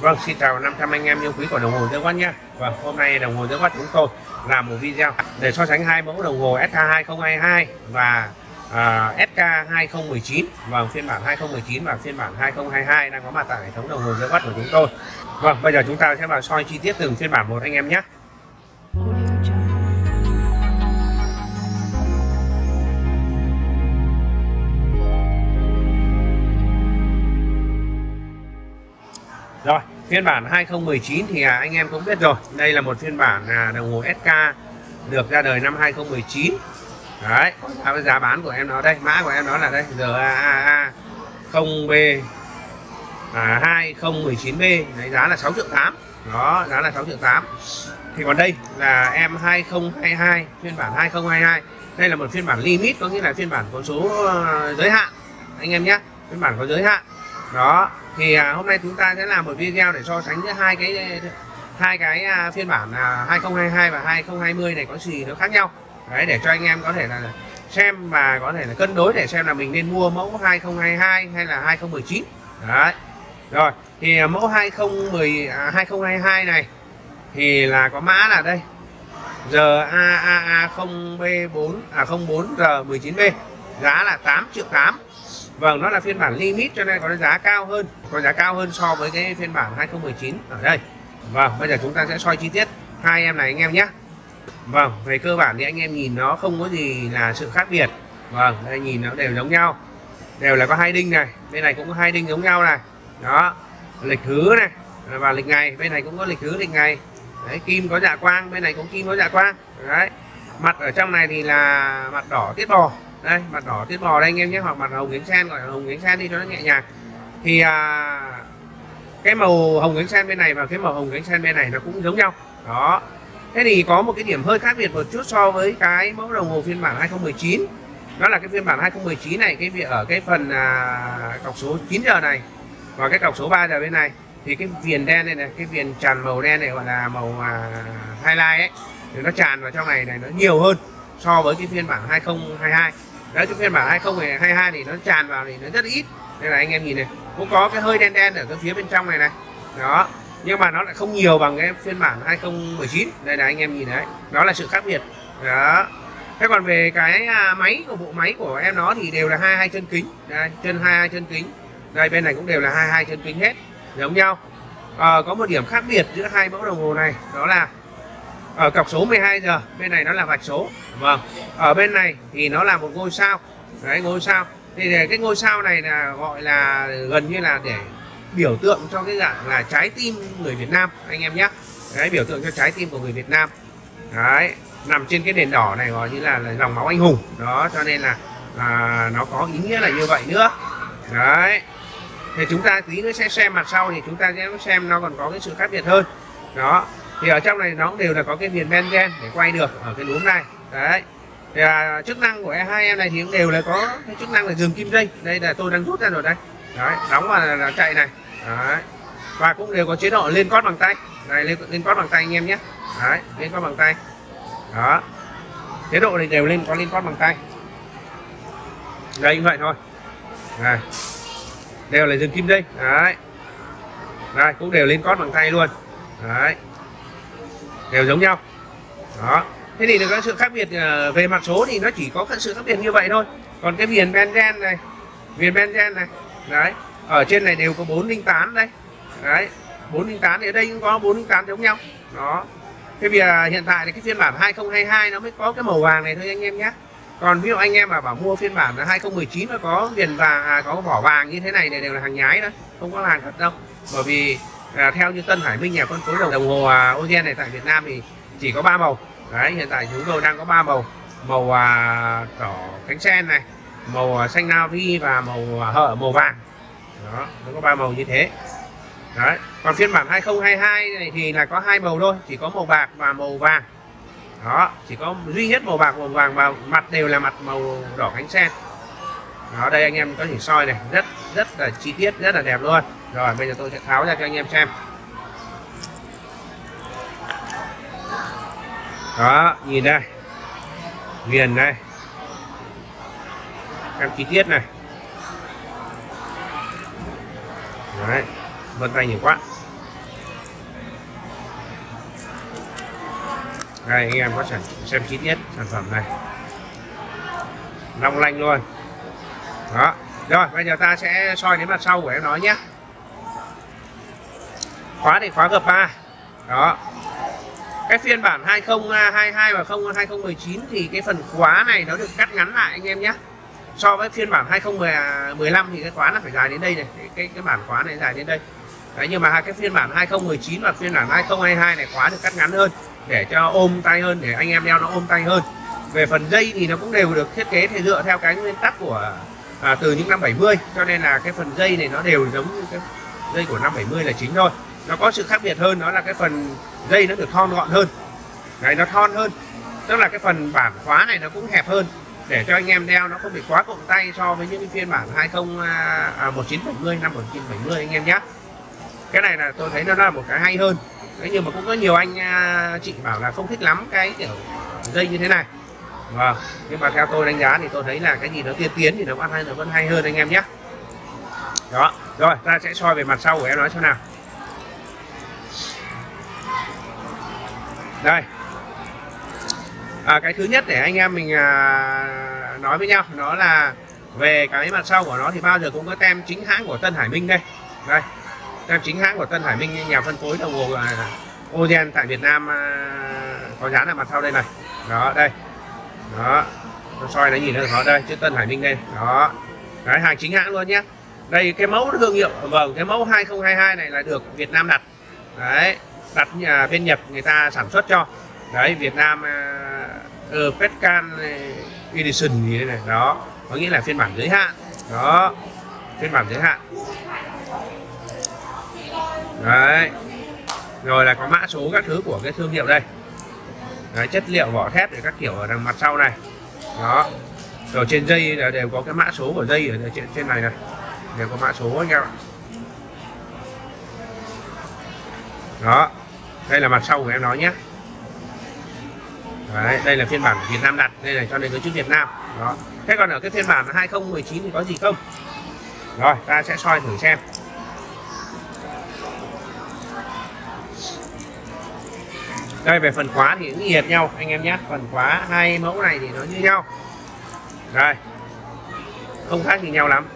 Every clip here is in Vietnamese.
Vâng, xin chào 500 anh em yêu quý của đồng hồ Tương Quát nhé. và hôm nay đồng hồ Tương Quát chúng tôi làm một video để so sánh hai mẫu đồng hồ SK2022 và à, uh, SK2019 vâng, và phiên bản 2019 và phiên bản 2022 đang có mặt tại hệ thống đồng hồ Tương Quát của chúng tôi. Vâng, bây giờ chúng ta sẽ vào soi chi tiết từng phiên bản một anh em nhé. Rồi, phiên bản 2019 thì à, anh em cũng biết rồi. Đây là một phiên bản à, đồng hồ SK được ra đời năm 2019. Đấy, à, giá bán của em nó đây, mã của em nó là đây, RAA 0B à, 2019B, đấy, giá là 6 triệu 8. Đó, giá là 6 triệu 8. Thì còn đây là em 2022, phiên bản 2022. Đây là một phiên bản limit có nghĩa là phiên bản có số ờ, giới hạn anh em nhé, phiên bản có giới hạn. Đó, thì à, hôm nay chúng ta sẽ làm một video để so sánh giữa hai cái hai cái à, phiên bản à, 2022 và 2020 này có gì nó khác nhau. Đấy để cho anh em có thể là xem và có thể là cân đối để xem là mình nên mua mẫu 2022 hay là 2019 đấy. Rồi thì à, mẫu 2010 à, 2022 này thì là có mã là đây. RAAA0B4 à 04R19B giá là 8 triệu 8 Vâng, nó là phiên bản limit cho nên có giá cao hơn, có giá cao hơn so với cái phiên bản 2019 ở đây. Vâng, bây giờ chúng ta sẽ soi chi tiết hai em này anh em nhé. Vâng, về cơ bản thì anh em nhìn nó không có gì là sự khác biệt. Vâng, đây nhìn nó đều giống nhau. Đều là có hai đinh này, bên này cũng có hai đinh giống nhau này. Đó, lịch thứ này và lịch ngày, bên này cũng có lịch thứ lịch ngày. Đấy, kim có dạ quang, bên này cũng kim có dạ quang. Đấy. Mặt ở trong này thì là mặt đỏ tiết bò đây mặt đỏ tiết bò đây anh em nhé. Hoặc mặt hồng yến sen gọi là hồng yến sen đi cho nó nhẹ nhàng. Thì à, cái màu hồng yến sen bên này và cái màu hồng yến sen bên này nó cũng giống nhau. Đó. Thế thì có một cái điểm hơi khác biệt một chút so với cái mẫu đồng hồ phiên bản 2019 đó là cái phiên bản 2019 này cái việc ở cái phần à, cọc số 9 giờ này và cái cọc số 3 giờ bên này. Thì cái viền đen này này cái viền tràn màu đen này gọi là màu à, highlight ấy thì nó tràn vào trong này này nó nhiều hơn so với cái phiên bản 2022 đấy chúng phiên bản 2022 thì nó tràn vào thì nó rất ít. Đây là anh em nhìn này cũng có cái hơi đen đen ở cái phía bên trong này này. Đó nhưng mà nó lại không nhiều bằng cái phiên bản 2019 đây là anh em nhìn đấy đó là sự khác biệt. Đó. Thế còn về cái à, máy của bộ máy của em nó thì đều là hai hai chân kính. Đây, chân hai hai chân kính. Đây bên này cũng đều là hai hai chân kính hết giống nhau. À, có một điểm khác biệt giữa hai mẫu đồng hồ này đó là ở cọc số 12 giờ bên này nó là vạch số. Vâng. Ở bên này thì nó là một ngôi sao. Đấy ngôi sao. Thì cái ngôi sao này là gọi là gần như là để biểu tượng cho cái dạng là trái tim người Việt Nam anh em nhé. Đấy biểu tượng cho trái tim của người Việt Nam. Đấy nằm trên cái nền đỏ này gọi như là, là dòng máu anh hùng. Đó cho nên là à, nó có ý nghĩa là như vậy nữa. Đấy. Thì chúng ta tí nữa sẽ xem mặt sau thì chúng ta sẽ xem nó còn có cái sự khác biệt hơn. Đó thì ở trong này nó cũng đều là có cái viền benzen để quay được ở cái núm này. Đấy. Thì à, chức năng của e hai em này thì cũng đều là có cái chức năng là dừng kim dây. Đây là tôi đang rút ra rồi đây. Đấy đóng vào là, là chạy này. Đấy. Và cũng đều có chế độ lên cót bằng tay. Này lên lên cót bằng tay anh em nhé. Đấy lên cót bằng tay. Đó. Chế độ này đều lên có lên cót bằng tay. Đây như vậy thôi. Này. Đều là dừng kim dây. Đấy. Đây cũng đều lên cót bằng tay luôn. Đấy đều giống nhau. Đó. Thế thì các sự khác biệt ờ, về mặt số thì nó chỉ có sự khác biệt như vậy thôi. Còn cái viền benzen này viền benzen này đấy ở trên này đều có 408 đây. Đấy 408 thì ở đây cũng có 408 giống nhau. Đó. Thế vì hiện tại thì cái phiên bản 2022 nó mới có cái màu vàng này thôi anh em nhé. Còn ví dụ anh em mà bảo mua phiên bản 2019 mà có viền vàng à, có vỏ vàng như thế này này đều là hàng nhái đó không có hàng thật đâu. Bởi vì à, theo như Tân Hải Minh nhà phân phối đồng hồ à, Ogen này tại Việt Nam thì chỉ có ba màu. Đấy hiện tại chúng tôi đang có ba màu. Màu à, đỏ cánh sen này màu à, xanh navy và màu à, hở màu vàng. Đó nó có ba màu như thế. Đấy còn phiên bản 2022 này thì là có hai màu thôi chỉ có màu bạc và màu vàng. Đó chỉ có duy nhất màu bạc màu vàng và mặt đều là mặt màu đỏ cánh sen đó, đây anh em có thể soi này, rất rất là chi tiết, rất là đẹp luôn. Rồi, bây giờ tôi sẽ tháo ra cho anh em xem. Đó, nhìn đây. Viền đây. Em chi tiết này. Đấy, vân tay nhiều quá. Đây, anh em có thể xem chi tiết sản phẩm này. Long lanh luôn đó. Rồi bây giờ ta sẽ soi đến mặt sau của em nó nhé. Khóa thì khóa gập 3 đó. Cái phiên bản 2022 và 2019 thì cái phần khóa này nó được cắt ngắn lại anh em nhé. So với phiên bản 2015 thì cái khóa nó phải dài đến đây này. Cái cái, cái bản khóa này dài đến đây. Đấy, nhưng mà hai cái phiên bản 2019 và phiên bản 2022 này khóa được cắt ngắn hơn để cho ôm tay hơn để anh em đeo nó ôm tay hơn. Về phần dây thì nó cũng đều được thiết kế thì dựa theo cái nguyên tắc của à, từ những năm 70 cho nên là cái phần dây này nó đều giống như cái dây của năm 70 là chính thôi. Nó có sự khác biệt hơn đó là cái phần dây nó được thon gọn hơn. Này nó thon hơn. Tức là cái phần bản khóa này nó cũng hẹp hơn. Để cho anh em đeo nó không bị quá cộm tay so với những cái phiên bản 20 à, à 1970 năm 1970 anh em nhé. Cái này là tôi thấy nó là một cái hay hơn. Đấy, nhưng mà cũng có nhiều anh à, chị bảo là không thích lắm cái kiểu dây như thế này vâng nhưng mà theo tôi đánh giá thì tôi thấy là cái gì nó tiên tiến thì nó vẫn hay nó vẫn hay hơn anh em nhé. Đó rồi ta sẽ soi về mặt sau của em nói xem nào. Đây. À, cái thứ nhất để anh em mình à, nói với nhau nó là về cái mặt sau của nó thì bao giờ cũng có tem chính hãng của Tân Hải Minh đây. Đây tem chính hãng của Tân Hải Minh nhà phân phối đồng hồ là tại Việt Nam à, có dán ở mặt sau đây này. Đó đây đó. Nó soi nó nhìn nó đó đây chữ Tân Hải Minh đây. Đó. Cái hàng chính hãng luôn nhé. Đây cái mẫu thương hiệu. Vâng cái mẫu 2022 này là được Việt Nam đặt. Đấy đặt nhà bên Nhật người ta sản xuất cho. Đấy Việt Nam à, ờ, uh, Petcan à, Edition gì đây này. Đó. Có nghĩa là phiên bản giới hạn. Đó. Phiên bản giới hạn. Đấy. Rồi là có mã số các thứ của cái thương hiệu đây đấy, chất liệu vỏ thép để các kiểu ở đằng mặt sau này. Đó. Rồi trên dây là đều có cái mã số của dây ở trên, trên này này. Đều có mã số anh em ạ. Đó. Đây là mặt sau của em nói nhé. Đấy, đây là phiên bản Việt Nam đặt đây này cho nên có chữ Việt Nam. Đó. Thế còn ở cái phiên bản 2019 thì có gì không? Rồi ta sẽ soi thử xem. Đây về phần khóa thì cũng nhiệt nhau anh em nhé. Phần khóa hai mẫu này thì nó như nhau. Đây. Không khác gì nhau lắm.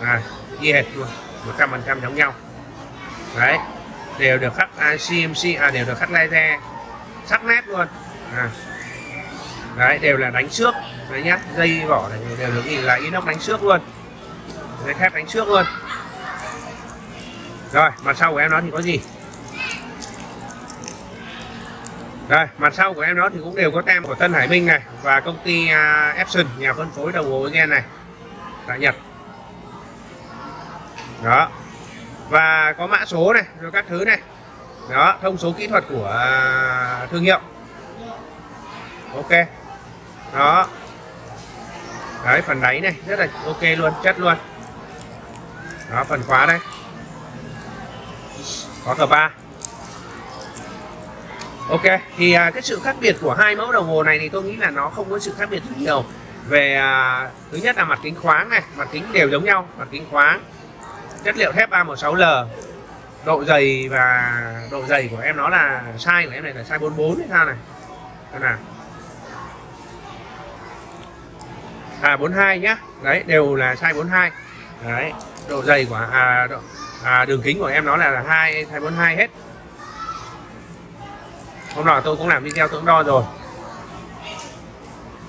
À, y hệt luôn. Một trăm phần trăm giống nhau. Đấy. Đều được khắc à, CMC à đều được khắc laser. Sắc nét luôn. À. đấy đều là đánh xước đấy nhá dây vỏ này đều được nhìn là inox đánh xước luôn. Dây thép đánh xước luôn. Rồi mặt sau của em nó thì có gì? Đây mặt sau của em nó thì cũng đều có tem của Tân Hải Minh này và công ty uh, Epson nhà phân phối đồng hồ gen này. Tại Nhật. Đó. Và có mã số này rồi các thứ này. Đó thông số kỹ thuật của uh, thương hiệu. Ok. Đó. Đấy phần đáy này rất là ok luôn chất luôn. Đó phần khóa đây. Có cờ ba ok thì à, cái sự khác biệt của hai mẫu đồng hồ này thì tôi nghĩ là nó không có sự khác biệt nhiều. Về à, thứ nhất là mặt kính khoáng này mặt kính đều giống nhau mặt kính khoáng chất liệu thép 316L độ dày và độ dày của em nó là size của em này là size 44 hay sao này? Đây nào. À 42 nhá. Đấy đều là size 42 đấy độ dày của à, độ, à đường kính của em nó là hai size 42 hết hôm nọ tôi cũng làm video tôi cũng đo rồi.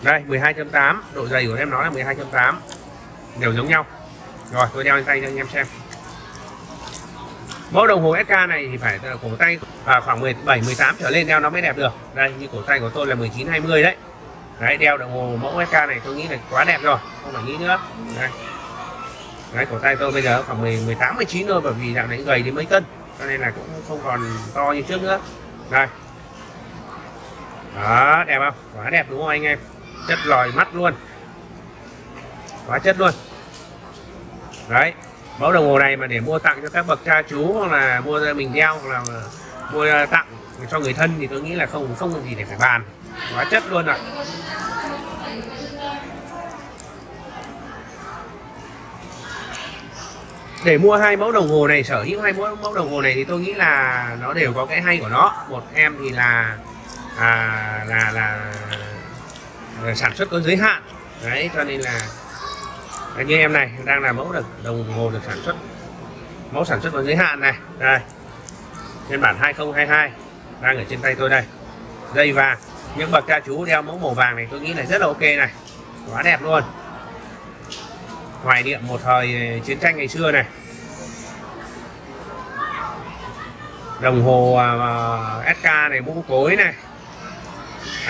Đây 12.8 độ dày của em nó là 12.8 đều giống nhau. Rồi tôi đeo lên tay cho anh em xem. Mẫu đồng hồ SK này thì phải cổ tay à, khoảng 17 18 trở lên đeo nó mới đẹp được. Đây như cổ tay của tôi là 19 20 đấy. Đấy đeo đồng hồ mẫu SK này tôi nghĩ là quá đẹp rồi không phải nghĩ nữa. Đây. Đấy cổ tay tôi bây giờ khoảng 18 19 thôi bởi vì dạo này gầy đến mấy cân cho nên là cũng không còn to như trước nữa. Đây đó, đẹp không? Quá đẹp đúng không anh em? Chất lòi mắt luôn. Quá chất luôn. Đấy, mẫu đồng hồ này mà để mua tặng cho các bậc cha chú hoặc là mua ra mình đeo hoặc là mua tặng cho người thân thì tôi nghĩ là không không gì để phải bàn. Quá chất luôn rồi để mua hai mẫu đồng hồ này, sở hữu hai mẫu mẫu đồng hồ này thì tôi nghĩ là nó đều có cái hay của nó. Một em thì là à, là, là là sản xuất có giới hạn. Đấy cho nên là như em này đang là mẫu được đồng hồ được sản xuất. Mẫu sản xuất có giới hạn này. Đây phiên bản 2022 đang ở trên tay tôi đây. Dây vàng những bậc cha chú đeo mẫu màu vàng này tôi nghĩ là rất là ok này. Quá đẹp luôn. Hoài niệm một thời chiến tranh ngày xưa này. Đồng hồ à, à, uh, SK này mũ cối này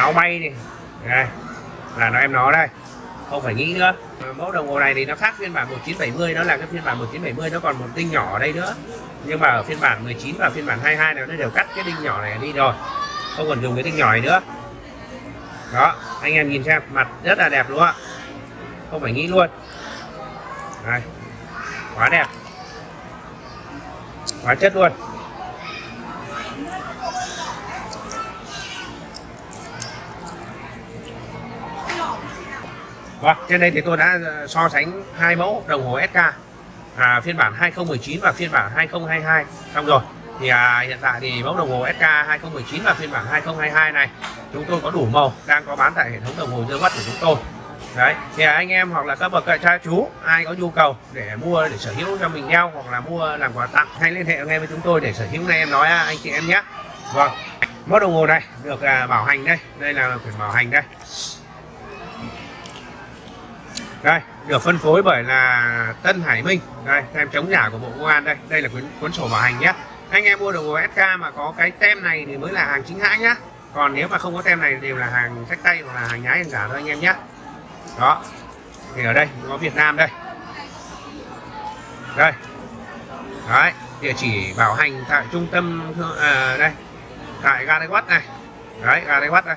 áo bay này đây, là nó em nó đây. Không phải nghĩ nữa. Mẫu đồng hồ này thì nó khác phiên bản 1970 nó là cái phiên bản 1970 nó còn một tinh nhỏ ở đây nữa. Nhưng mà ở phiên bản 19 và phiên bản 22 này nó đều cắt cái đinh nhỏ này đi rồi. Không còn dùng cái đinh nhỏ này nữa. Đó, anh em nhìn xem, mặt rất là đẹp đúng không ạ không phải nghĩ luôn. Đây, quá đẹp. Quá chất luôn. Vâng, trên đây thì tôi đã ờ, so sánh hai mẫu đồng hồ SK à, phiên bản 2019 và phiên bản 2022 xong rồi thì à, hiện tại thì mẫu đồng hồ SK 2019 và phiên bản 2022 này chúng tôi có đủ màu đang có bán tại hệ thống đồng hồ dương mắt của chúng tôi. Đấy thì anh em hoặc là các bậc cha chú ai có nhu cầu để mua để sở hữu cho mình đeo hoặc là mua làm quà tặng hãy liên hệ ngay với chúng tôi để sở hữu. Này em nói à, anh chị em nhé. Vâng mẫu đồng hồ này được à, bảo hành đây. Đây là quyển bảo hành đây đây được phân phối bởi là Tân Hải Minh. Đây tem chống giả của Bộ Công an đây. Đây là cuốn cuốn sổ bảo hành nhé. Anh em mua đồng hồ SK mà có cái tem này thì mới là hàng chính hãng nhá. Còn nếu mà không có tem này đều là hàng sách tay hoặc là hàng nhái hàng giả thôi anh em nhé đó. Thì ở đây có Việt Nam đây. Đây. Đấy địa chỉ bảo hành tại trung tâm à, đây. Tại ga Quát này. Đấy ga Quát đây.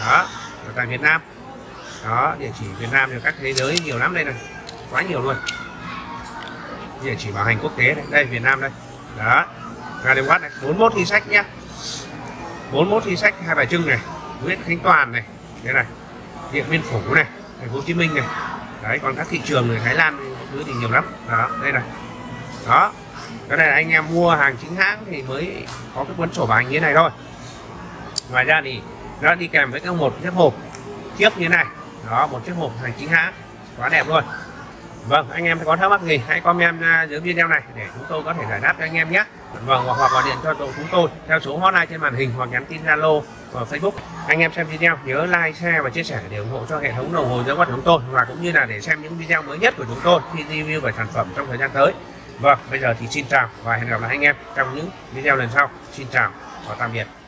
Đó ở tại Việt Nam đó địa chỉ Việt Nam thì các thế giới nhiều lắm đây này. Quá nhiều luôn. Địa chỉ bảo hành quốc tế đây, đây Việt Nam đây. Đó ga Tây Quát này 41 thi sách nhá. 41 thi sách hai bài trưng này Nguyễn Khánh Toàn này đây này Điện Biên Phủ này thành phố Hồ Chí Minh này. Đấy còn các thị trường người Thái Lan thứ thì nhiều lắm. Đó đây này. Đó cái này là anh em mua hàng chính hãng thì mới có cái cuốn sổ bảo hành như thế này thôi. Ngoài ra thì nó đi kèm với các một chiếc hộp. Chiếc như thế này đó một chiếc hộp hàng chính hãng quá đẹp luôn. Vâng anh em có thắc mắc gì hãy comment à, dưới video này để chúng tôi có thể giải đáp cho anh em nhé. Vâng hoặc, hoặc gọi điện cho chúng tôi theo số hotline trên màn hình hoặc nhắn tin zalo và facebook. Anh em xem video nhớ like share và chia sẻ để ủng hộ cho hệ thống đồng hồ dưới mắt chúng tôi và cũng như là để xem những video mới nhất của chúng tôi khi review về sản phẩm trong thời gian tới. Vâng bây giờ thì xin chào và hẹn gặp lại anh em trong những video lần sau. Xin chào và tạm biệt.